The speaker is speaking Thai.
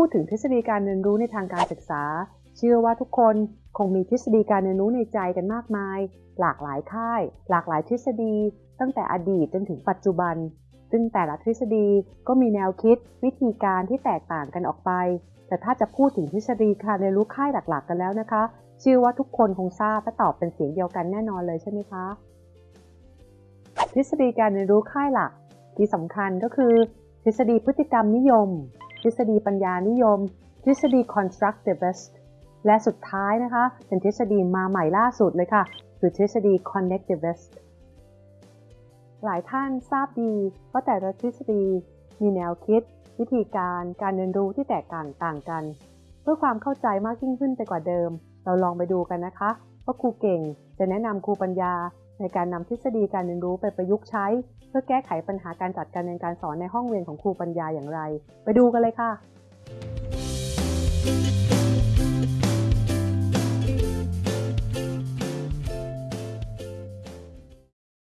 พูดถึงทฤษฎีการเรียนรู้ในทางการศึกษา เชื่อว่าทุกคนคงมีทฤษฎีการเรียนรู้ในใจกันมากมาย หลากหลายค่าย หลากหลายทฤษฎี ตั้งแต่อดีตจนถึงปัจจุบัน ซึ่งแต่ละทฤษฎีก็มีแนวคิด วิธีการที่แตกต่างกันออกไป แต่ถ้าจะพูดถึงทฤษฎีการเรียนรู้ค่ายหลักๆ กันแล้วนะคะ เชื่อว่าทุกคนคงทราบและตอบเป็นเสียงเดียวกันแน่นอนเลยใช่ไหมคะ ทฤษฎีการเรียนรู้ค่ายหลัก ที่สำคัญก็คือ ทฤษฎีพฤติกรรมนิยม ทฤษฎีปัญญานิยม ทฤษฎี constructivist และสุดท้ายนะคะ เป็นทฤษฎีมาใหม่ล่าสุดเลยค่ะ คือทฤษฎี connectivist หลายท่านทราบดีว่าแต่ละทฤษฎีมีแนวคิด วิธีการการเรียนรู้ที่แตกต่างต่างกัน เพื่อความเข้าใจมากยิ่งขึ้นไปกว่าเดิม เราลองไปดูกันนะคะ ว่าครูเก่งจะแนะนำครูปัญญา ในการนำทฤษฎีการเรียนรู้ไปประยุกต์ใช้ เพื่อแก้ไขปัญหาการจัดการเรียนการสอนในห้องเรียนของครูปัญญาอย่างไร ไปดูกันเลยค่ะ